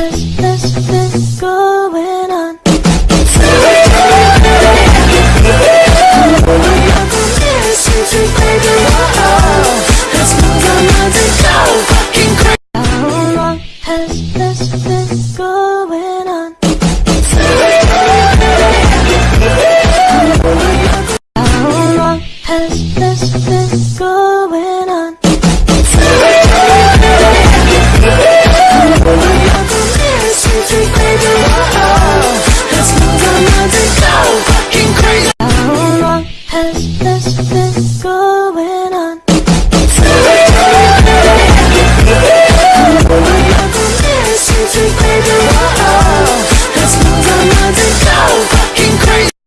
best, best. Has this been going on? How long has this been going on? Let this let this go.